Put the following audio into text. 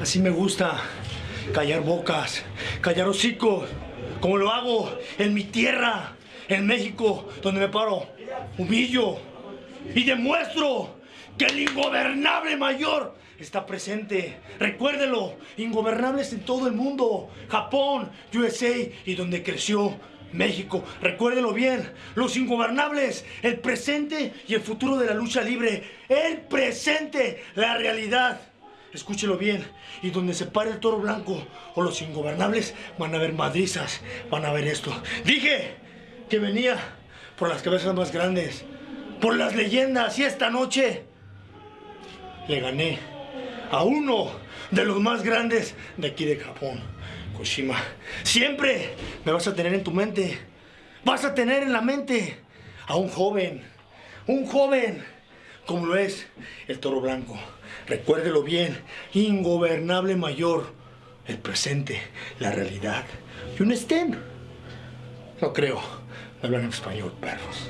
Así me gusta. Callar bocas, callar hocicos, como lo hago en mi tierra, en México, donde me paro, humillo y demuestro que el ingobernable mayor está presente. Recuérdelo, ingobernables en todo el mundo, Japón, USA y donde creció México. Recuérdelo bien, los ingobernables, el presente y el futuro de la lucha libre. El presente, la realidad. Escúchelo bien, y donde se pare el toro blanco o los ingobernables van a ver madrizas, van a ver esto. Dije que venía por las cabezas más grandes, por las leyendas, y esta noche le gané a uno de los más grandes de aquí de Japón, Koshima. Siempre me vas a tener en tu mente, vas a tener en la mente a un joven, un joven como lo es el toro blanco. Recuérdelo bien, ingobernable mayor, el presente, la realidad. Y un estén. No creo, hablan en español, perros.